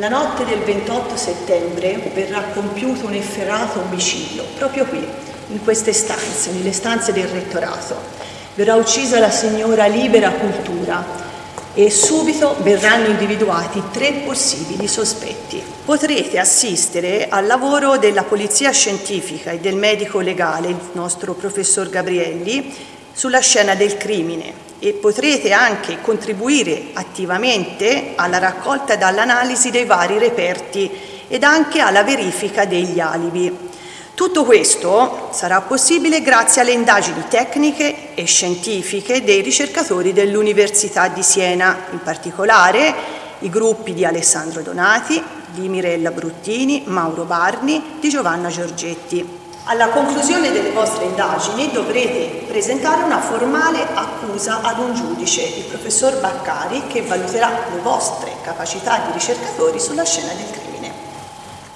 La notte del 28 settembre verrà compiuto un efferato omicidio, proprio qui, in queste stanze, nelle stanze del rettorato. Verrà uccisa la signora Libera Cultura e subito verranno individuati tre possibili sospetti. Potrete assistere al lavoro della Polizia Scientifica e del medico legale, il nostro professor Gabrielli, sulla scena del crimine e potrete anche contribuire attivamente alla raccolta e all'analisi dei vari reperti ed anche alla verifica degli alibi. Tutto questo sarà possibile grazie alle indagini tecniche e scientifiche dei ricercatori dell'Università di Siena, in particolare i gruppi di Alessandro Donati, di Mirella Bruttini, Mauro Barni, di Giovanna Giorgetti. Alla conclusione delle vostre indagini dovrete presentare una formale accusa ad un giudice, il professor Baccari, che valuterà le vostre capacità di ricercatori sulla scena del crimine.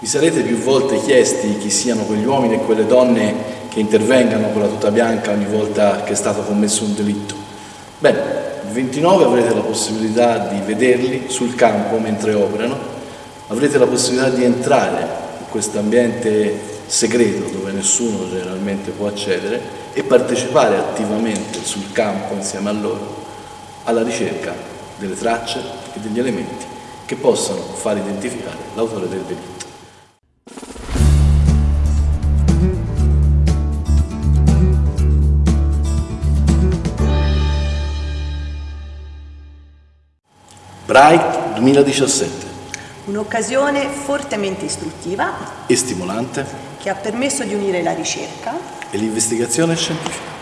Vi sarete più volte chiesti chi siano quegli uomini e quelle donne che intervengano con la tuta bianca ogni volta che è stato commesso un delitto? Bene, il 29 avrete la possibilità di vederli sul campo mentre operano, avrete la possibilità di entrare in questo ambiente segreto dove nessuno generalmente può accedere e partecipare attivamente sul campo insieme a loro alla ricerca delle tracce e degli elementi che possano far identificare l'autore del delitto. Bright 2017 Un'occasione fortemente istruttiva e stimolante che ha permesso di unire la ricerca e l'investigazione scientifica.